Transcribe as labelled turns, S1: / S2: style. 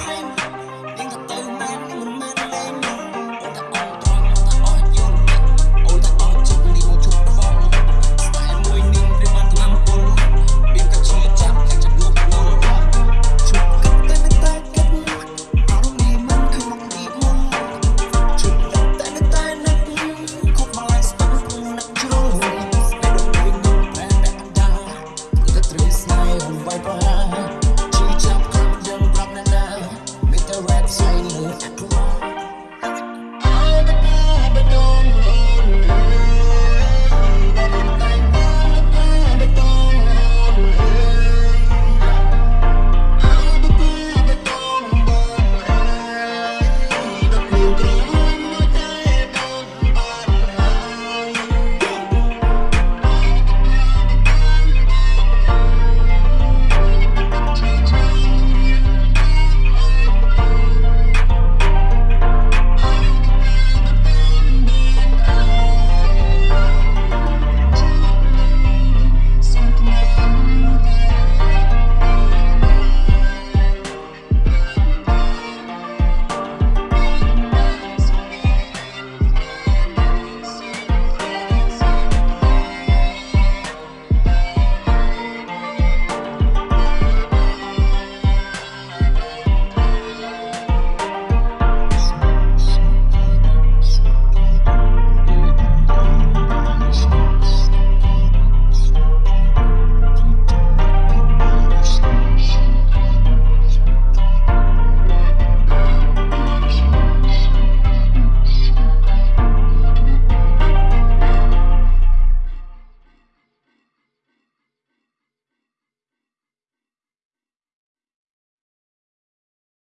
S1: I'm